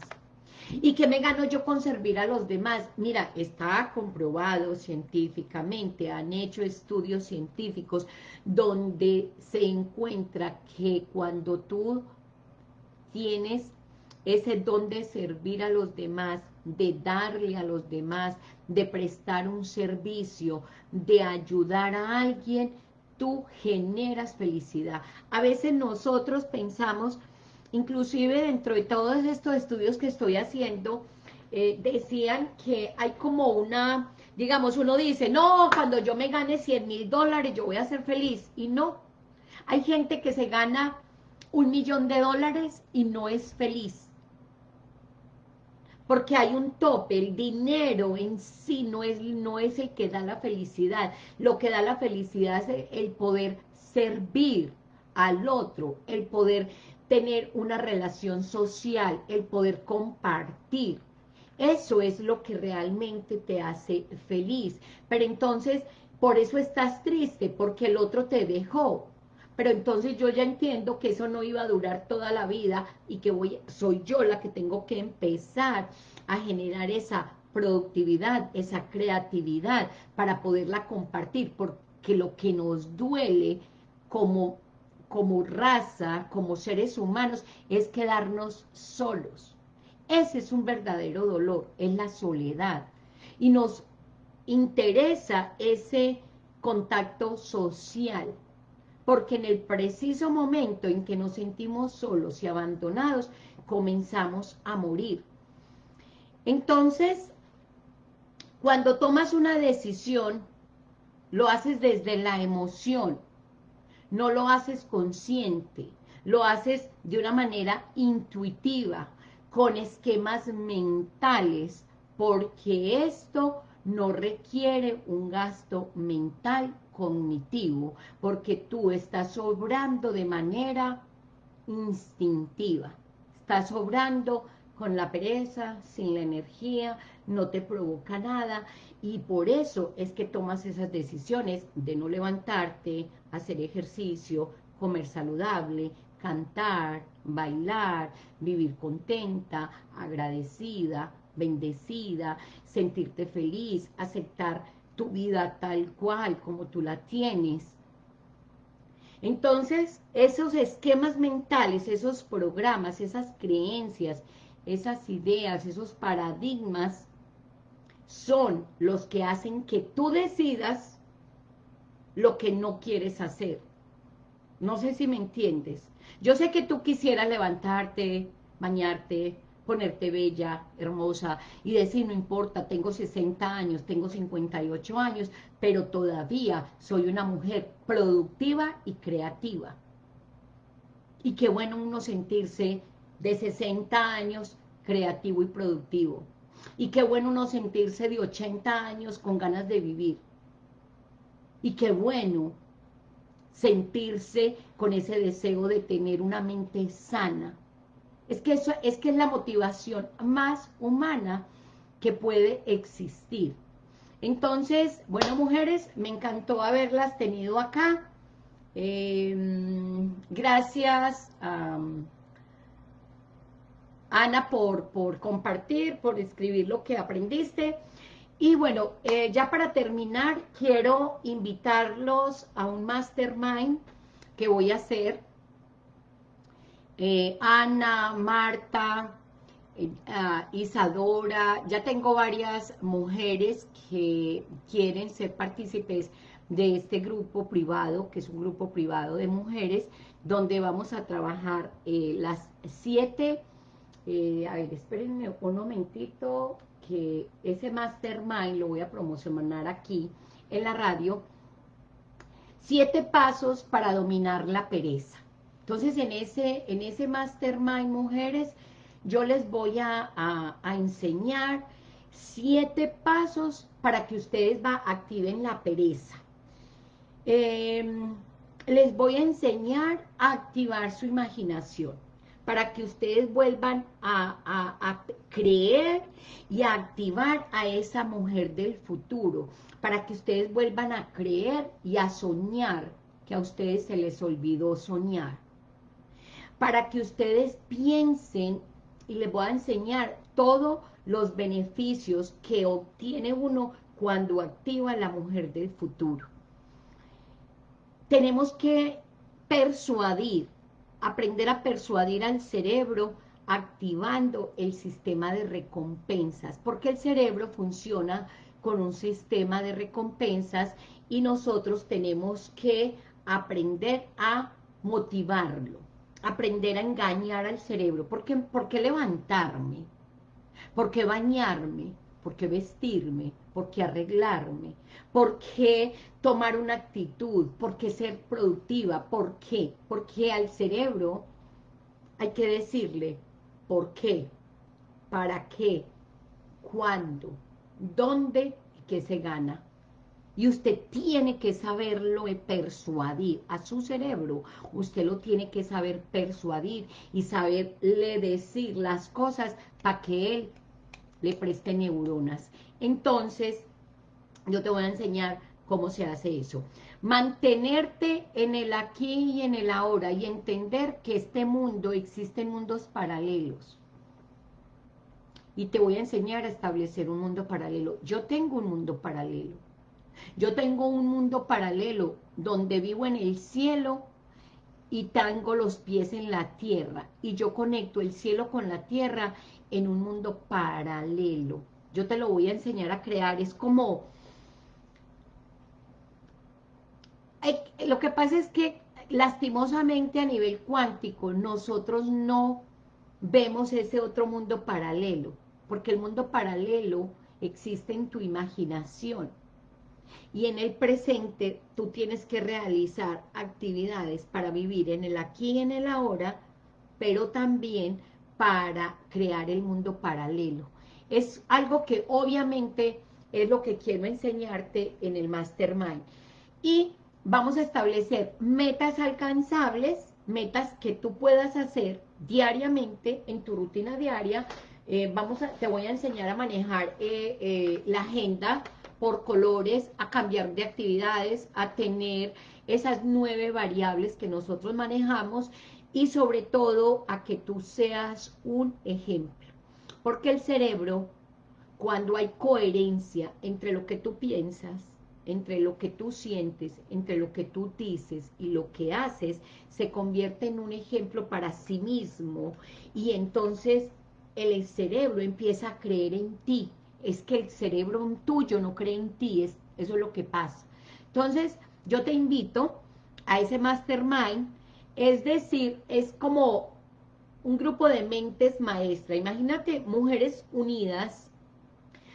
¿Y qué me gano yo con servir a los demás? Mira, está comprobado científicamente, han hecho estudios científicos donde se encuentra que cuando tú tienes ese don de servir a los demás, de darle a los demás, de prestar un servicio, de ayudar a alguien, tú generas felicidad. A veces nosotros pensamos, inclusive dentro de todos estos estudios que estoy haciendo, eh, decían que hay como una, digamos, uno dice, no, cuando yo me gane 100 mil dólares yo voy a ser feliz, y no. Hay gente que se gana un millón de dólares y no es feliz porque hay un tope, el dinero en sí no es, no es el que da la felicidad, lo que da la felicidad es el poder servir al otro, el poder tener una relación social, el poder compartir, eso es lo que realmente te hace feliz, pero entonces, por eso estás triste, porque el otro te dejó, pero entonces yo ya entiendo que eso no iba a durar toda la vida y que voy, soy yo la que tengo que empezar a generar esa productividad, esa creatividad para poderla compartir, porque lo que nos duele como, como raza, como seres humanos, es quedarnos solos. Ese es un verdadero dolor, es la soledad. Y nos interesa ese contacto social, porque en el preciso momento en que nos sentimos solos y abandonados, comenzamos a morir. Entonces, cuando tomas una decisión, lo haces desde la emoción, no lo haces consciente, lo haces de una manera intuitiva, con esquemas mentales, porque esto no requiere un gasto mental cognitivo, porque tú estás obrando de manera instintiva, estás obrando con la pereza, sin la energía, no te provoca nada, y por eso es que tomas esas decisiones de no levantarte, hacer ejercicio, comer saludable, cantar, bailar, vivir contenta, agradecida, bendecida, sentirte feliz, aceptar tu vida tal cual como tú la tienes. Entonces, esos esquemas mentales, esos programas, esas creencias, esas ideas, esos paradigmas, son los que hacen que tú decidas lo que no quieres hacer. No sé si me entiendes. Yo sé que tú quisieras levantarte, bañarte, ponerte bella, hermosa, y decir, no importa, tengo 60 años, tengo 58 años, pero todavía soy una mujer productiva y creativa. Y qué bueno uno sentirse de 60 años creativo y productivo. Y qué bueno uno sentirse de 80 años con ganas de vivir. Y qué bueno sentirse con ese deseo de tener una mente sana. Es que eso es que es la motivación más humana que puede existir. Entonces, bueno, mujeres, me encantó haberlas tenido acá. Em, gracias a Ana por, por compartir, por escribir lo que aprendiste. Y bueno, eh, ya para terminar, quiero invitarlos a un mastermind que voy a hacer. Eh, Ana, Marta, eh, ah, Isadora, ya tengo varias mujeres que quieren ser partícipes de este grupo privado, que es un grupo privado de mujeres, donde vamos a trabajar las siete, a ver, espérenme un momentito, que ese mastermind lo voy a promocionar aquí en la radio, siete pasos para dominar la pereza. Entonces, en ese, en ese mastermind, mujeres, yo les voy a, enseñar siete pasos para que ustedes va, activen la pereza. Em, les voy a enseñar a activar su imaginación para que ustedes vuelvan a, creer y a activar a esa mujer del futuro, para que ustedes vuelvan a creer y a soñar, que a ustedes se les olvidó soñar, para que ustedes piensen y les voy a enseñar todos los beneficios que obtiene uno cuando activa la mujer del futuro. Tenemos que persuadir aprender a persuadir al cerebro activando el sistema de recompensas, porque el cerebro funciona con un sistema de recompensas y nosotros tenemos que aprender a motivarlo, aprender a engañar al cerebro. ¿Por qué, ¿Por qué levantarme? ¿Por qué bañarme? ¿Por qué vestirme? ¿Por qué arreglarme? ¿Por qué tomar una actitud? ¿Por qué ser productiva? ¿Por qué? Porque al cerebro hay que decirle ¿por qué? ¿Para qué? ¿Cuándo? ¿Dónde? ¿Qué se gana? Y usted tiene que saberlo persuadir a su cerebro. Usted lo tiene que saber persuadir y saberle decir las cosas para que él le preste neuronas. Entonces, yo te voy a enseñar cómo se hace eso. Mantenerte en el aquí y en el ahora y entender que este mundo, existen mundos paralelos. Y te voy a enseñar a establecer un mundo paralelo. Yo tengo un mundo paralelo. Yo tengo un mundo paralelo donde vivo en el cielo y tengo los pies en la tierra. Y yo conecto el cielo con la tierra en un mundo paralelo. Yo te lo voy a enseñar a crear. Es como... Lo que pasa es que lastimosamente a nivel cuántico nosotros no vemos ese otro mundo paralelo, porque el mundo paralelo existe en tu imaginación. Y en el presente tú tienes que realizar actividades para vivir en el aquí y en el ahora, pero también para crear el mundo paralelo. Es algo que obviamente es lo que quiero enseñarte en el Mastermind. Y vamos a establecer metas alcanzables, metas que tú puedas hacer diariamente en tu rutina diaria. Eh, vamos a, te voy a enseñar a manejar eh, eh, la agenda por colores, a cambiar de actividades, a tener esas nueve variables que nosotros manejamos y sobre todo a que tú seas un ejemplo. Porque el cerebro, cuando hay coherencia entre lo que tú piensas, entre lo que tú sientes, entre lo que tú dices y lo que haces, se convierte en un ejemplo para sí mismo y entonces el cerebro empieza a creer en ti. Es que el cerebro tuyo no cree en ti, es, eso es lo que pasa. Entonces, yo te invito a ese mastermind es decir, es como un grupo de mentes maestras. Imagínate mujeres unidas,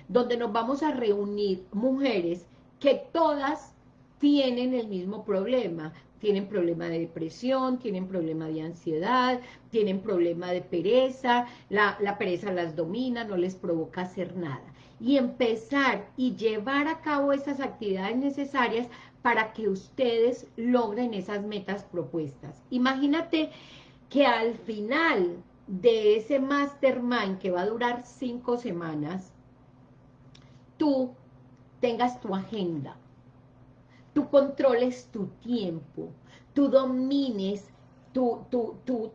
donde nos vamos a reunir mujeres que todas tienen el mismo problema. Tienen problema de depresión, tienen problema de ansiedad, tienen problema de pereza, la, la pereza las domina, no les provoca hacer nada. Y empezar y llevar a cabo esas actividades necesarias para que ustedes logren esas metas propuestas. Imagínate que al final de ese mastermind que va a durar cinco semanas, tú tengas tu agenda, tú controles tu tiempo, tú domines tu,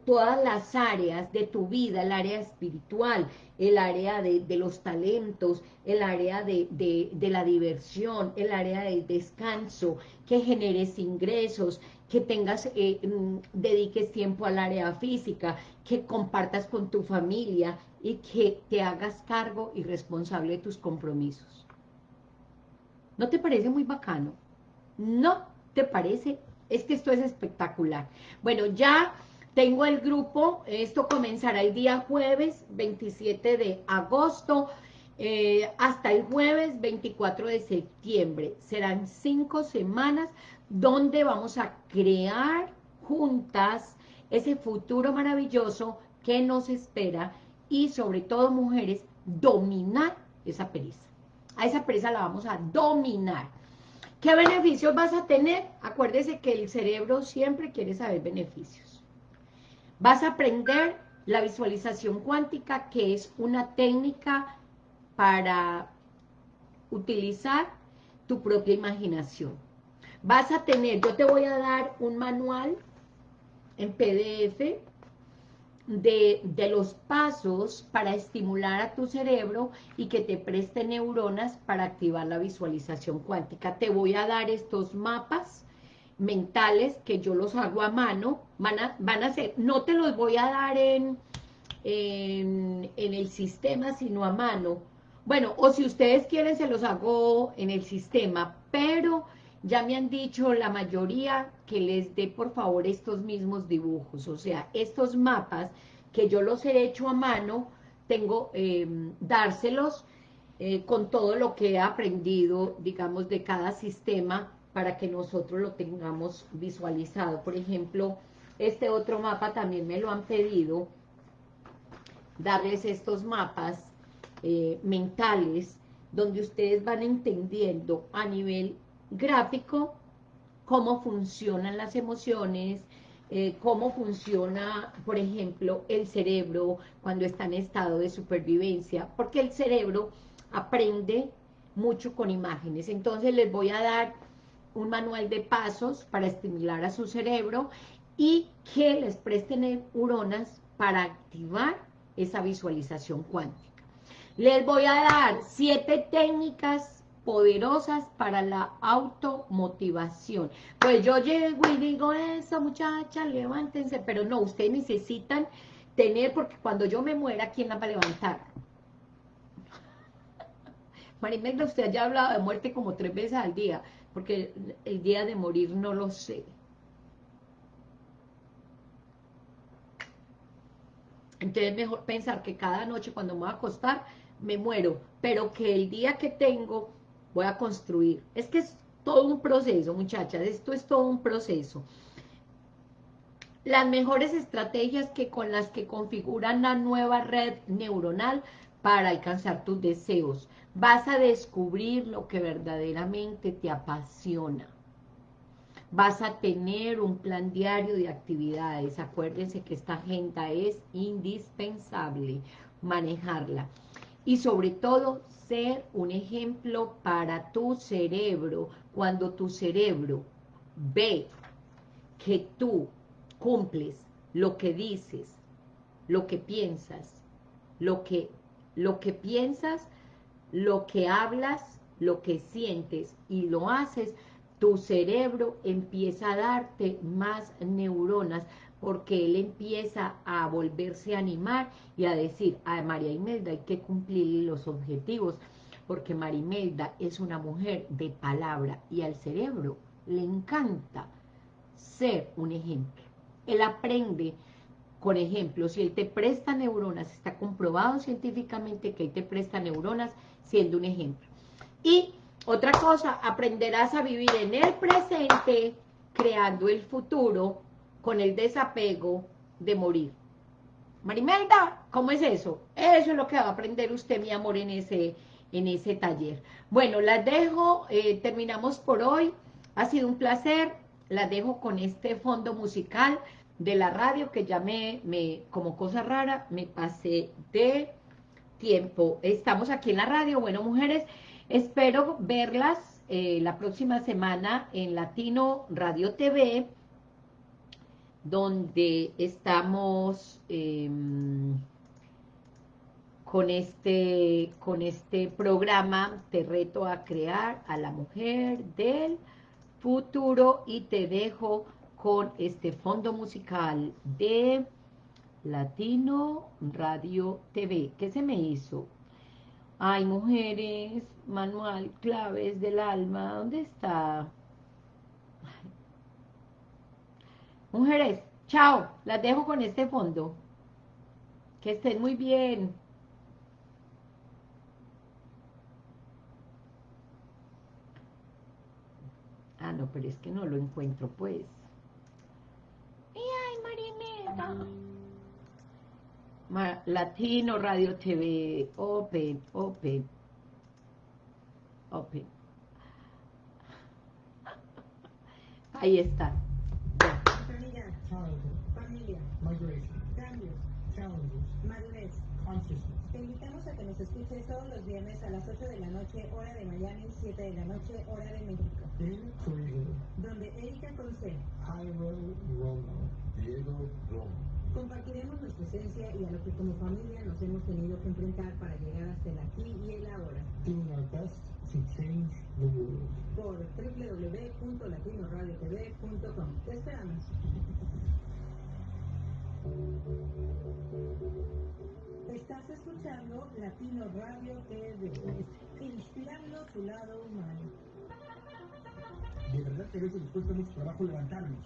todas las áreas de tu vida, el área espiritual, el área de, los talentos, el área de, la diversión, el área del descanso, que generes ingresos, que tengas, eh, mm, dediques tiempo al área física, que compartas con tu familia y que te hagas cargo y responsable de tus compromisos. ¿No te parece muy bacano? ¿No te parece? Es que esto es espectacular. Bueno, ya tengo el grupo, esto comenzará el día jueves 27 de agosto, eh, hasta el jueves 24 de septiembre. Serán cinco semanas donde vamos a crear juntas ese futuro maravilloso que nos espera y sobre todo mujeres, dominar esa pereza. A esa pereza la vamos a dominar. ¿Qué beneficios vas a tener? Acuérdese que el cerebro siempre quiere saber beneficios. Vas a aprender la visualización cuántica, que es una técnica para utilizar tu propia imaginación. Vas a tener, yo te voy a dar un manual en PDF de, de, los pasos para estimular a tu cerebro y que te preste neuronas para activar la visualización cuántica. Te voy a dar estos mapas mentales que yo los hago a mano, van a, van a ser, no te los voy a dar en, en, en el sistema, sino a mano. Bueno, o si ustedes quieren se los hago en el sistema, pero ya me han dicho la mayoría que les dé por favor estos mismos dibujos, o sea, estos mapas que yo los he hecho a mano, tengo eh, dárselos con todo lo que he aprendido, digamos, de cada sistema para que nosotros lo tengamos visualizado. Por ejemplo, este otro mapa también me lo han pedido, darles estos mapas eh, mentales, donde ustedes van entendiendo a nivel gráfico cómo funcionan las emociones, eh, cómo funciona, por ejemplo, el cerebro cuando está en estado de supervivencia, porque el cerebro aprende mucho con imágenes. Entonces les voy a dar un manual de pasos para estimular a su cerebro y que les presten neuronas para activar esa visualización cuántica. Les voy a dar siete técnicas poderosas para la automotivación. Pues yo llego y digo, eso muchachas, levántense, pero no, ustedes necesitan tener, porque cuando yo me muera, ¿quién la va a levantar? Marimelda, usted ya ha hablado de muerte como tres veces al día, porque el día de morir no lo sé. Entonces es mejor pensar que cada noche cuando me voy a acostar, me muero, pero que el día que tengo voy a construir. Es que es todo un proceso, muchachas, esto es todo un proceso. Las mejores estrategias que con las que configuran la nueva red neuronal para alcanzar tus deseos. Vas a descubrir lo que verdaderamente te apasiona. Vas a tener un plan diario de actividades. Acuérdense que esta agenda es indispensable manejarla. Y sobre todo, ser un ejemplo para tu cerebro, cuando tu cerebro ve que tú cumples lo que dices, lo que piensas, lo que, lo que piensas, lo que hablas, lo que sientes y lo haces, tu cerebro empieza a darte más neuronas porque él empieza a volverse a animar y a decir, a María Imelda hay que cumplir los objetivos, porque María Imelda es una mujer de palabra y al cerebro le encanta ser un ejemplo. Él aprende Con ejemplo, si él te presta neuronas, está comprobado científicamente que él te presta neuronas, siendo un ejemplo. Y otra cosa, aprenderás a vivir en el presente, creando el futuro, con el desapego de morir. Marimelda, ¿cómo es eso? Eso es lo que va a aprender usted, mi amor, en ese, en ese taller. Bueno, las dejo, eh, terminamos por hoy. Ha sido un placer. Las dejo con este fondo musical de la radio que me, me, como cosa rara, me pasé de tiempo. Estamos aquí en la radio, bueno, mujeres, espero verlas eh, la próxima semana en Latino Radio TV, donde estamos em, con, este, con este programa, te reto a crear a la mujer del futuro y te dejo con este fondo musical de Latino Radio TV. ¿Qué se me hizo? Ay, mujeres, manual, claves del alma, ¿dónde está? Mujeres, chao, las dejo con este fondo. Que estén muy bien. Ah, no, pero es que no lo encuentro, pues. ay, Marineta! Latino Radio TV, Open, Open, Open. Ahí está. Familia, familia, Migration, cambios, challenges, madurez. consciousness. Te invitamos a que nos escuches todos los viernes a las 8 de la noche, hora de Miami, 7 de la noche, hora de México. In Korea, Donde Erika Conce Jairo Romo, Diego Romo. compartiremos nuestra esencia y a lo que como familia nos hemos tenido que enfrentar para llegar hasta el aquí y el ahora. Doing our best to change the world. Por www.latinoradiotv.com. Te esperamos. Estás escuchando Latino Radio TV, inspirando tu lado humano. De verdad que a veces nos cuesta mucho trabajo levantarnos.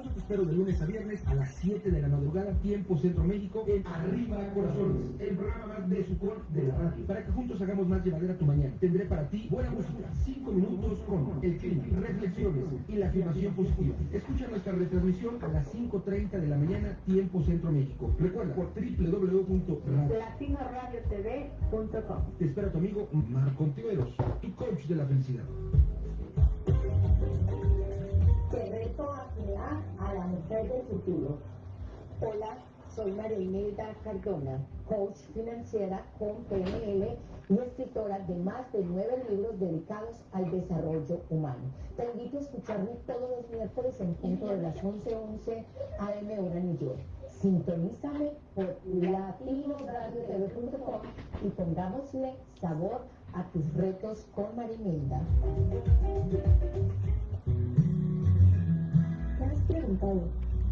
Eso te espero de lunes a viernes a las 7 de la madrugada, tiempo Centro México, en Arriba Corazones, el programa más de sucor de la radio, para que juntos hagamos más llevadera tu mañana. Tendré para ti buena música, 5 minutos con el clima, reflexiones y la afirmación positiva. Escucha nuestra retransmisión a las 5.30 de la mañana, tiempo Centro México. Recuerda, por www.radio. latinoradiotv.com Te espera tu amigo Marco Ontiveros, tu coach de la felicidad. Reto a crear a la mujer del futuro. Hola, soy María Imelda Cardona, coach financiera con PNL y escritora de más de nueve libros dedicados al desarrollo humano. Te invito a escucharme todos los miércoles en punto de las 11:11 AM hora New York. Sintonízame por latinoradiotv.com y pongámosle sabor a tus retos con Marimelda. ¿Te has preguntado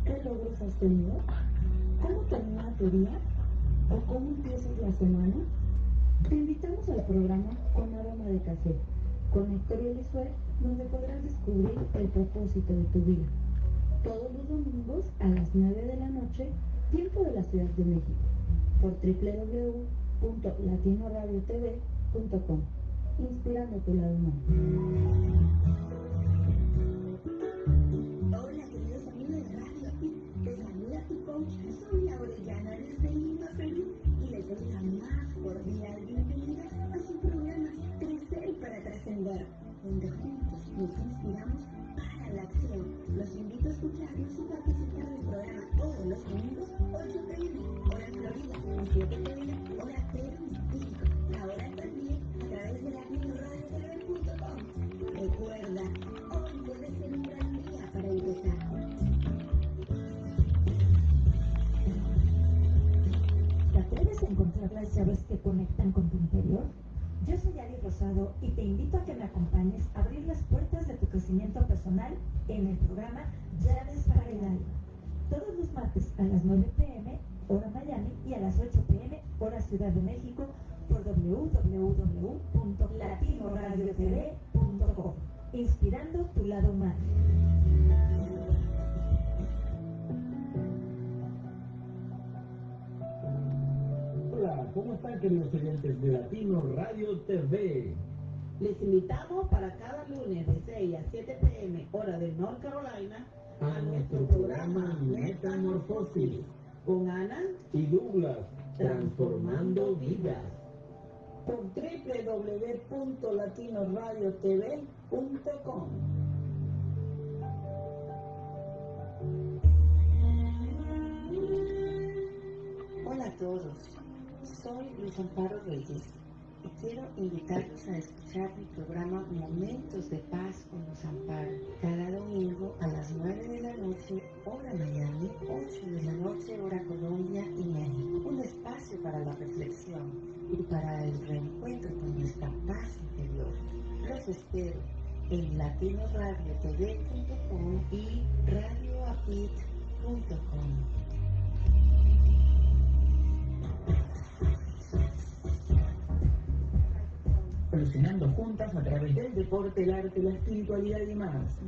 qué logros has tenido? ¿Cómo termina tu día? ¿O cómo empiezas la semana? Te invitamos al programa Con Aroma de Café, con Héctor Elisue, donde podrás descubrir el propósito de tu vida. Todos los domingos a las 9 de la noche, tiempo de la Ciudad de México, por www.latinoradiotv.com, inspirando tu lado humano. Trascender, donde juntos nos inspiramos para la acción. Los invito a escucharnos y participar del programa todos los domingos, 8 pm, hora Florida, y 7 pm, hora Perú, México. Ahora también a través de latinoradiotv.com. Recuerda, hoy puede ser un gran día para empezar. ¿Te atreves a encontrar las llaves que conectan con tu interior? Yo soy Ari Rosado y te invito a que me acompañes a abrir las puertas de tu crecimiento personal en el programa Llaves para el Alma. Todos los martes a las 9 pm, hora Miami, y a las 8 pm, hora Ciudad de México, por www.latinoradiotv.com. Inspirando tu lado humano. ¿Cómo están queridos oyentes de Latino Radio TV? Les invitamos para cada lunes de 6 a 7 pm, hora de North Carolina, A nuestro programa Metamorfosis con Ana y Douglas, transformando vidas. por www.latinoradiotv.com. Hola a todos, soy Luis Amparo Reyes y quiero invitarlos a escuchar mi programa Momentos de Paz con Luz Amparo cada domingo a las 9 de la noche, hora Miami, 8 de la noche, hora Colombia y México. Un espacio para la reflexión y para el reencuentro con nuestra paz interior. Los espero en latinoradiotv.com y radioapit.com. Evolucionando juntas a través del deporte, el arte, la espiritualidad y más.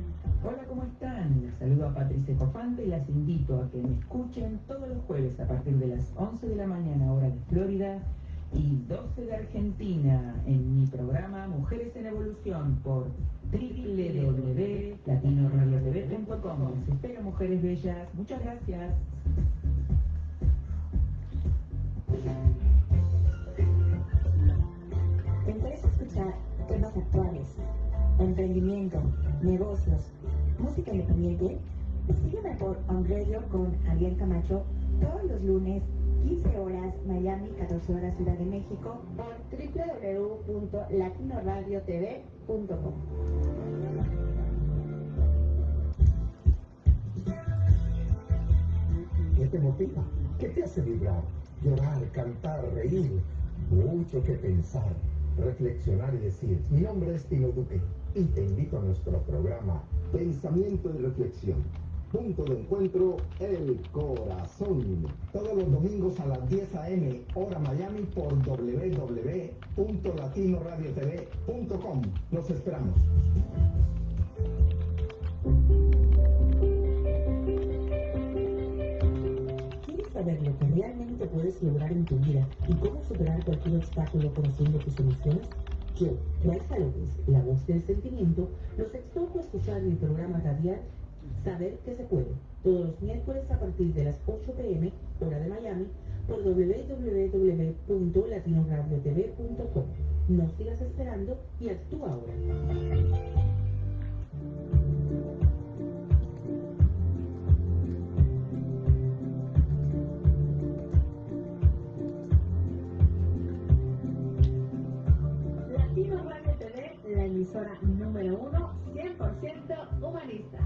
Hola, ¿cómo están? Les saludo a Patricia Cofante y las invito a que me escuchen todos los jueves a partir de las 11 de la mañana, hora de Florida, y 12 de Argentina, en mi programa Mujeres en Evolución por www.latinoradiotv.com. Les espero, mujeres bellas. Muchas gracias. Temas actuales, emprendimiento, negocios, música independiente? Sígueme por On Radio con Adrián Camacho todos los lunes, 15 horas Miami, 14 horas Ciudad de México por www.latinoradiotv.com. ¿Qué te motiva? ¿Qué te hace vibrar? Llorar, cantar, reír. Mucho que pensar, reflexionar y decir. Mi nombre es Tino Duque y te invito a nuestro programa Pensamiento y Reflexión. Punto de encuentro, el corazón. Todos los domingos a las 10 a.m. hora Miami por www.latinoradiotv.com. Los esperamos. Saber lo que realmente puedes lograr en tu vida y cómo superar cualquier obstáculo conociendo tus soluciones? Yo, Raisa López, la voz del sentimiento, los exhorto a escuchar mi programa radial Saber que se puede, todos los miércoles a partir de las 8 pm, hora de Miami, por www.latinoradiotv.com. No sigas esperando y actúa ahora. Número uno, 100% humanista.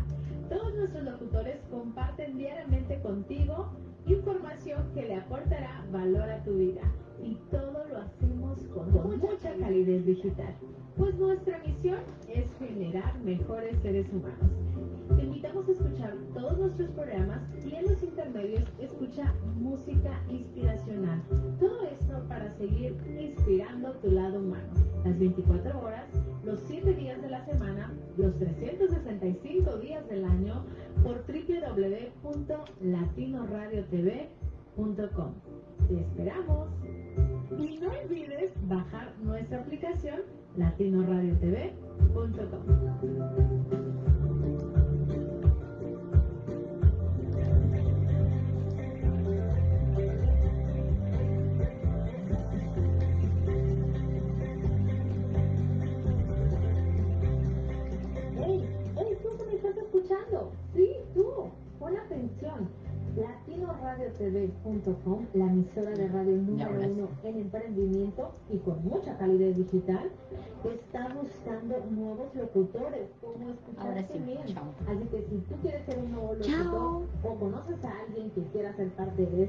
Todos nuestros locutores comparten diariamente contigo información que le aportará valor a tu vida. Y todo lo hacemos con mucha calidez digital. Pues nuestra misión es generar mejores seres humanos. Te invitamos a escuchar todos nuestros programas y en los intermedios escucha música inspiracional. Todo esto para seguir inspirando tu lado humano. Las 24 horas, los 7 días los 365 días del año por www.latinoradiotv.com. Te esperamos. Y no olvides bajar nuestra aplicación latinoradiotv.com. LatinoRadioTV.com, la emisora de radio número uno en emprendimiento y con mucha calidad digital, está buscando nuevos locutores. Como Ahora escuchaste sí, bien. chao. Así que si tú quieres ser un nuevo Chao. locutor o conoces a alguien que quiera ser parte de esta